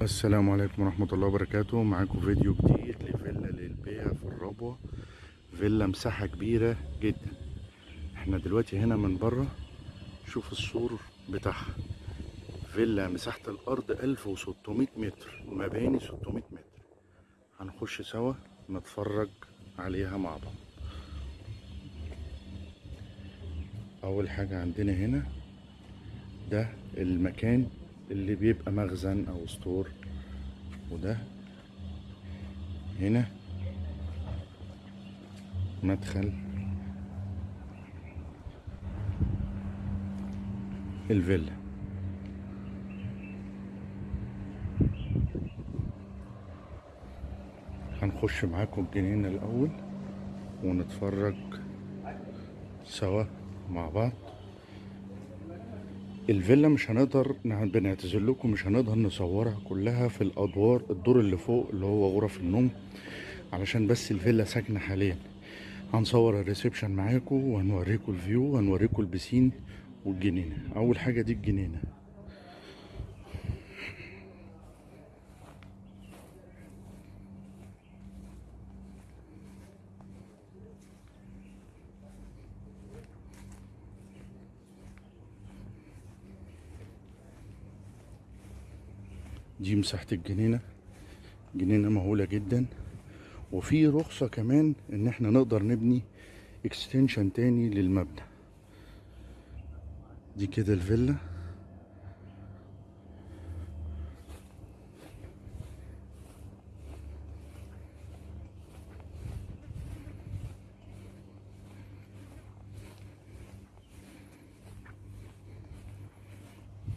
السلام عليكم ورحمة الله وبركاته. معاكم فيديو جديد لفيلا للبيع في الربوة. فيلا مساحة كبيرة جدا. إحنا دلوقتي هنا من بره. شوف السور بتاعها. فيلا مساحة الأرض 1600 متر مباني 600 متر. هنخش سوا نتفرج عليها مع بعض. أول حاجة عندنا هنا ده المكان اللي بيبقى مخزن أو ستور. وده هنا. مدخل. الفيلا. هنخش معاكم الجنينة الأول ونتفرج سوا مع بعض. الفيلا مش هنقدر نع- بنعتذر لكم مش هنقدر نصورها كلها في الأدوار الدور اللي فوق اللي هو غرف النوم علشان بس الفيلا ساكنة حاليا. هنصور ال reception معاكم وهنوريكم ال view وهنوريكم ال piscine والجنينة. أول حاجة دي الجنينة. دي مساحة الجنينة. جنينة مهولة جدا. وفي رخصة كمان إن إحنا نقدر نبني اكستنشن تاني للمبنى. دي كده الفيلا.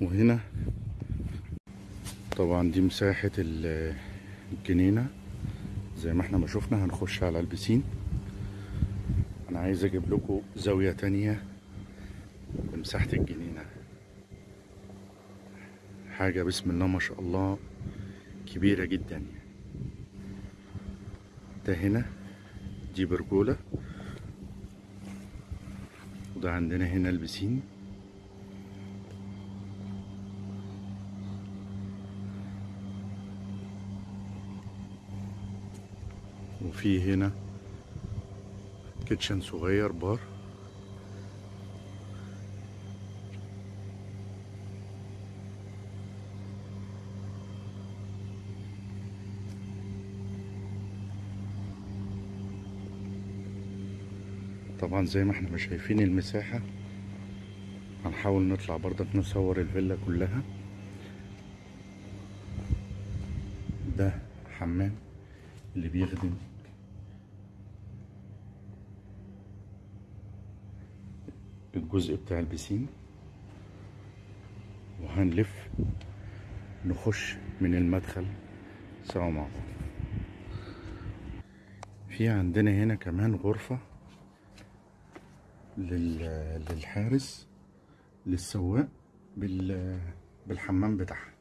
وهنا طبعا دي مساحة ال- الجنينة. زي ما إحنا ما شفنا هنخش على البسين. أنا عايز أجيب لكم زاوية تانية لمساحة الجنينة. حاجة بسم الله ما شاء الله كبيرة جدا. ده هنا دي برجولة. وده عندنا هنا البسين. وفي هنا. كيتشن صغير بار. طبعا زي ما إحنا شايفين المساحة هنحاول نطلع برضك نصور الفيلا كلها. ده حمام اللي بيخدم الجزء بتاع البسين. وهنلف نخش من المدخل. سوا مع بعض في عندنا هنا كمان غرفة لل... للحارس للسواق بال... بالحمام بتاعها.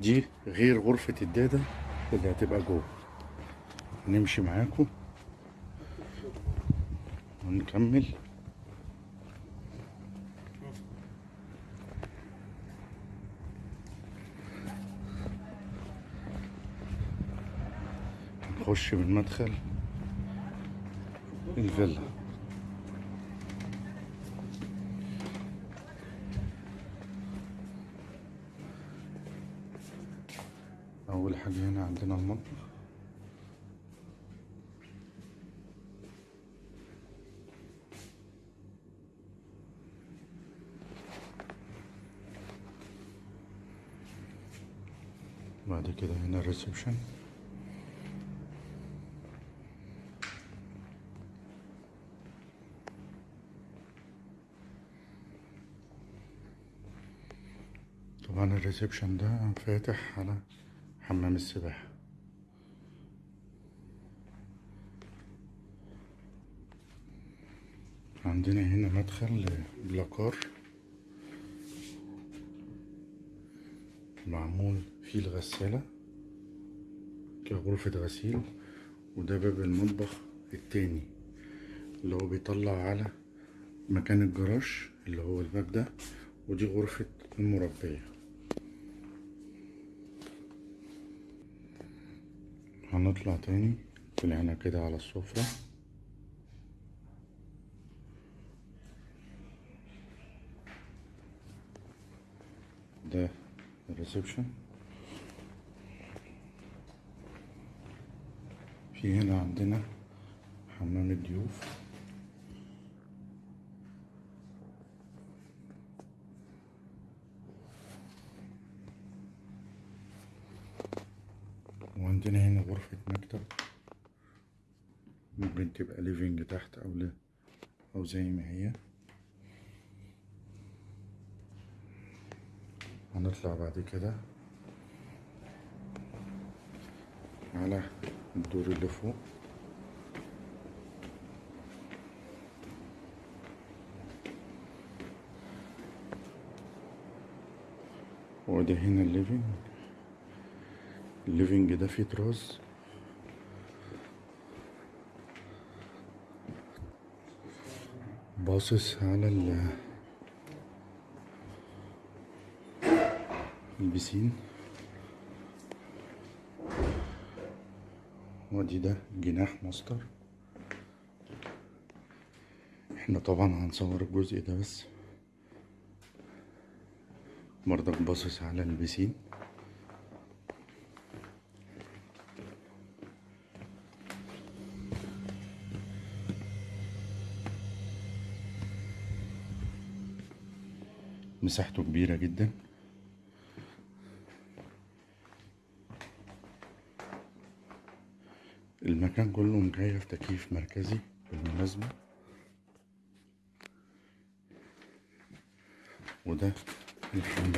دي غير غرفة الدادة اللي هتبقى جوه. نمشي معاكم ونكمل. نخش من مدخل الفيلا. أول حاجة هنا عندنا المطبخ. بعد كده هنا ال reception طبعا ال reception ده فاتح على حمام السباحة. عندنا هنا مدخل بلاكار معمول فيه الغسالة كغرفة غسيل وده باب المطبخ التاني اللي هو بيطلع على مكان الجراج اللي هو الباب ده ودي غرفة المربية. هنطلع تاني طلعنا كده على السفرة. ده ال reception. في هنا عندنا حمام الضيوف. وعندنا هنا غرفة مكتب. ممكن تبقى living تحت أو ل... أو زي ما هي. هنطلع بعد كده على الدور اللي فوق. وده هنا ال living. ال living ده فيه تراس باصص على ال البسين ودي ده جناح ماستر إحنا طبعا هنصور الجزء ده بس. برضك باصص على البسين. مساحته كبيرة جدا. المكان كله مكيف تكييف مركزي بالمناسبة. وده الحمام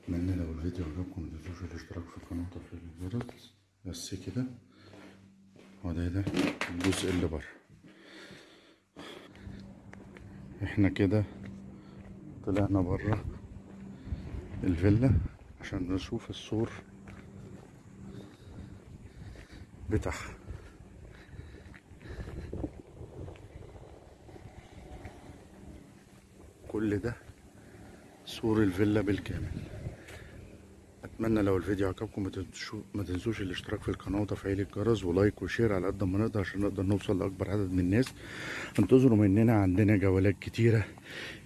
أتمنى لو الفيديو عجبكم متنسوش الاشتراك في القناة وتفعيل الجرس. بس كده. وده ده الجزء اللي بره. إحنا كده طلعنا بره الفيلا عشان نشوف السور بتاعها. كل ده سور الفيلا بالكامل. أتمنى لو الفيديو عجبكم ما تنسوش الاشتراك في القناة وتفعيل الجرس و like و share على قد ما نقدر عشان نقدر نوصل لأكبر عدد من الناس. انتظروا مننا عندنا جولات كتيرة.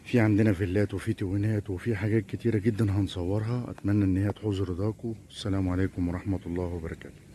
في عندنا فيلات وفي twin ات وفي حاجات كتيرة جدا هنصورها. أتمنى إن هي تحوز رضاكم السلام عليكم ورحمة الله وبركاته.